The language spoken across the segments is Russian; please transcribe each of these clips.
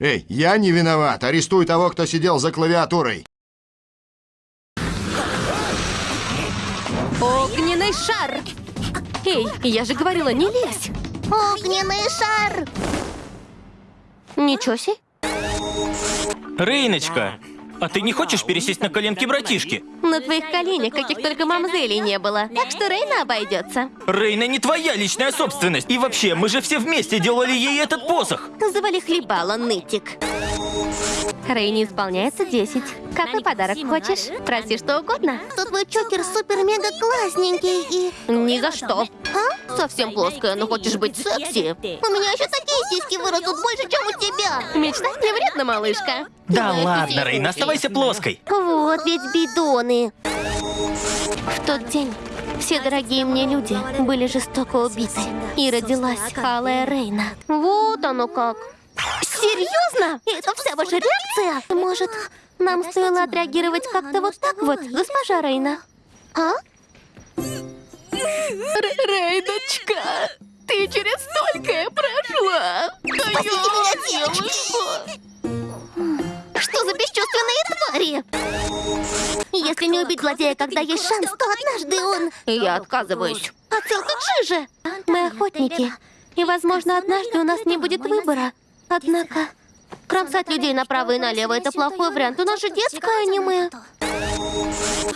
Эй, я не виноват. Арестуй того, кто сидел за клавиатурой. Огненный шар! Эй, я же говорила, не лезь! Огненный шар! Ничего себе. Рейночка, а ты не хочешь пересесть на коленки братишки? На твоих коленях каких только мамзелей не было. Так что Рейна обойдется. Рейна не твоя личная собственность. И вообще, мы же все вместе делали ей этот посох. Завали хлебала, нытик. Рейне исполняется 10. Какой подарок хочешь? Проси что угодно. Что твой чокер супер-мега классненький и... Ни за что. А? Совсем плоская, но хочешь быть секси? У меня еще такие сиськи вырастут больше, чем у тебя. Мечтать не вредно, малышка. Да ладно, Рейна, оставайся плоской. Вот ведь бидоны. В тот день все дорогие мне люди были жестоко убиты. И родилась Алая Рейна. Вот оно как. Серьезно? Это вся ваша реакция? Может, нам стоило отреагировать как-то вот так вот, госпожа Рейна? А? Рейночка, ты через столькое прошла. Спасите меня, девочки! Что за бесчувственные твари? Если не убить злодея, когда есть шанс, то однажды он... Я отказываюсь. Отсылка к жиже! Мы охотники, и, возможно, однажды у нас не будет выбора. Однако, кромсать людей направо и налево — это плохой вариант. У нас же детское аниме.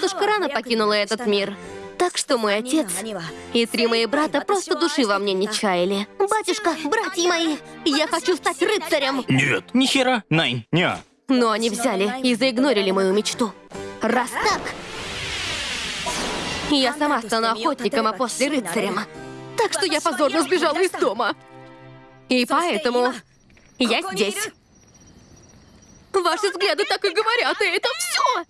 Тушка рано покинула этот мир. Так что мой отец и три мои брата просто души во мне не чаяли. Батюшка, братья мои, Я хочу стать рыцарем! Нет, ни хера, Найн, не. Но они взяли и заигнорили мою мечту. Раз так, я сама стану охотником, а после рыцарем. Так что я позорно сбежала из дома. И поэтому я здесь. Ваши взгляды так и говорят, и это все.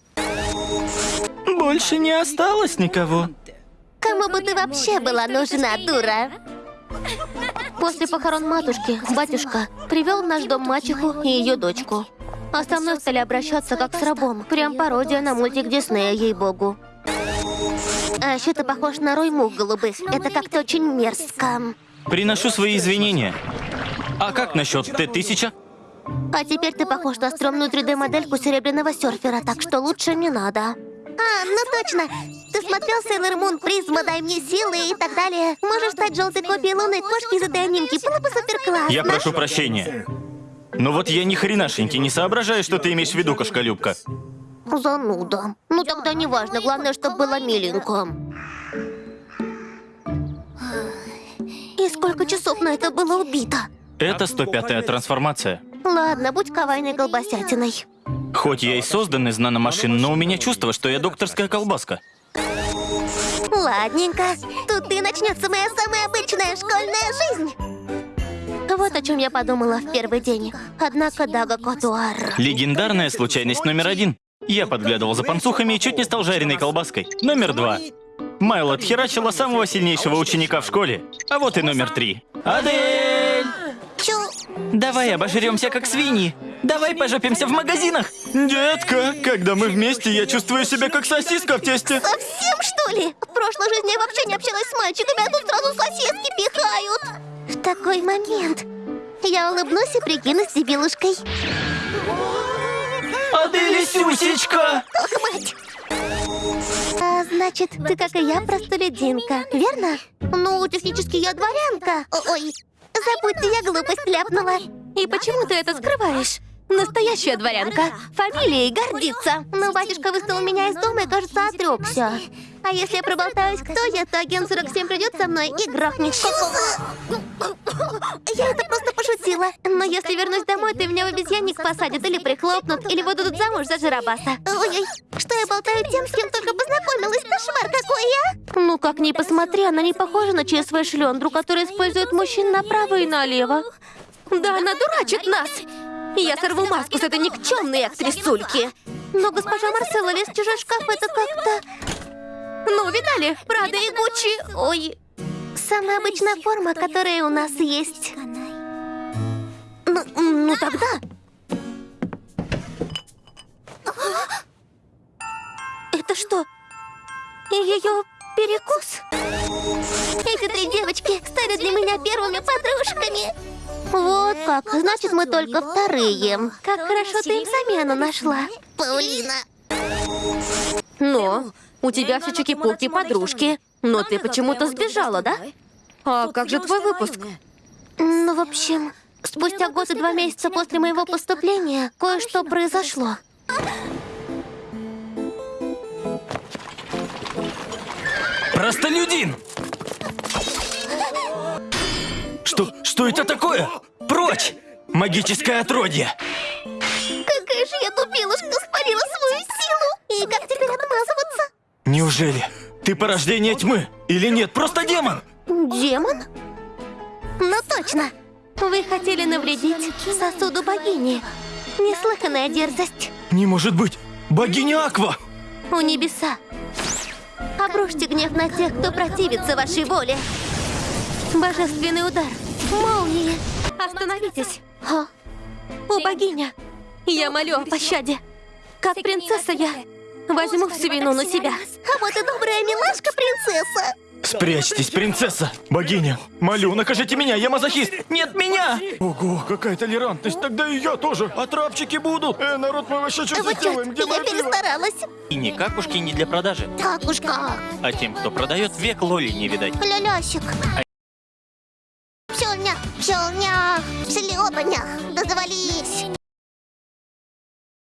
Больше не осталось никого. Кому бы ты вообще была нужна, дура? После похорон матушки батюшка привел в наш дом мачеху и ее дочку. А со мной стали обращаться как с рабом. Прям пародия на мультик Диснея, ей-богу. А еще ты похож на рой мух голубых. Это как-то очень мерзко. Приношу свои извинения. А как насчет Т-1000? А теперь ты похож на стрёмную 3D-модельку серебряного серфера, так что лучше не надо. А, ну точно. Смотрел Sailor Moon, Призма, дай мне силы и так далее. Можешь стать желтой копией лунной кошки из этой анимки. Было бы супер классно. Я прошу прощения. Но вот я ни хренашеньки не соображаю, что ты имеешь в виду, кошколюбка. Зануда. Ну тогда не важно, главное, чтобы было миленько. И сколько часов на это было убито? Это 105-я трансформация. Ладно, будь кавайной колбасятиной. Хоть я и создан из наномашин, но у меня чувство, что я докторская колбаска. Ладненько. Тут и начнется моя самая обычная школьная жизнь. Вот о чем я подумала в первый день. Однако Дага Котуар... Легендарная случайность номер один. Я подглядывал за панцухами и чуть не стал жареной колбаской. Номер два. Майл отхерачила самого сильнейшего ученика в школе. А вот и номер три. Адель! Чу. Давай обожремся как свиньи. Давай пожопимся в магазинах. Детка, когда мы вместе, я чувствую себя как сосиска в тесте. Совсем, что ли? В прошлой жизни я вообще не общалась с мальчиками, а тут сразу соседки пихают. В такой момент я улыбнусь и прикинусь дебилушкой. Адель Сюсечка! Ох, мать! А, значит, ты, как и я, простолюдинка, верно? Ну, технически я дворянка. О- Ой, забудьте, я глупость ляпнула. И почему ты это скрываешь? Настоящая дворянка. Фамилией гордится. Но батюшка выставил меня из дома и, кажется, отрекся. А если я проболтаюсь, кто я, то агент 47 придет со мной и грохнет. Я это просто пошутила. Но если вернусь домой, ты меня в обезьянник посадят или прихлопнут, или выдадут замуж за жиробаса. Ой-ой, что я болтаю тем, с кем только познакомилась? Кошмар какой я! Ну, как ни посмотри, она не похожа на ЧСВ шлендру, который использует мужчин направо и налево. Да она дурачит нас! Я сорву маску с этой никчемной актрисульки. Но госпожа Марселла лез в чужой шкаф, это как-то... Ну, видали? Прада и Гуччи... Ой, Самая обычная форма, которая у нас есть. ну, ну тогда... Это что? Ее перекус? Эти три девочки стали для меня первыми подружками. Вот как. Значит, мы только вторые. Как хорошо ты им замену нашла. Паулина. Но у тебя все чики-пуки подружки. Но ты почему-то сбежала, да? А как же твой выпуск? Ну, в общем, спустя год и два месяца после моего поступления кое-что произошло. Простолюдин! Что, что это такое? Прочь! Магическое отродье! Какая же я тупилушка, спалила свою силу. И как теперь? Неужели ты порождение тьмы? Или нет, просто демон? Демон? Ну точно. Вы хотели навредить сосуду богини. Неслыханная дерзость. Не может быть! Богиня Аква! У небеса. Обрушьте гнев на тех, кто противится вашей воле. Божественный удар. Молнии. Остановитесь. А? О, богиня, я молю о пощаде. Как принцесса я возьму всю вину на себя. А вот и добрая милашка-принцесса. Спрячьтесь, принцесса! Богиня! Молю, накажите меня, я мазохист! Нет меня! Ого, какая толерантность, тогда и я тоже! А трапчики будут! Э, народ, мы вообще что Вот здесь делаем? Где я перестаралась. И ни какушки не для продажи. Уж как. А тем, кто продает, век лоли не видать. Лялясик. Пчелня, пчелня, шлепанях, да завались.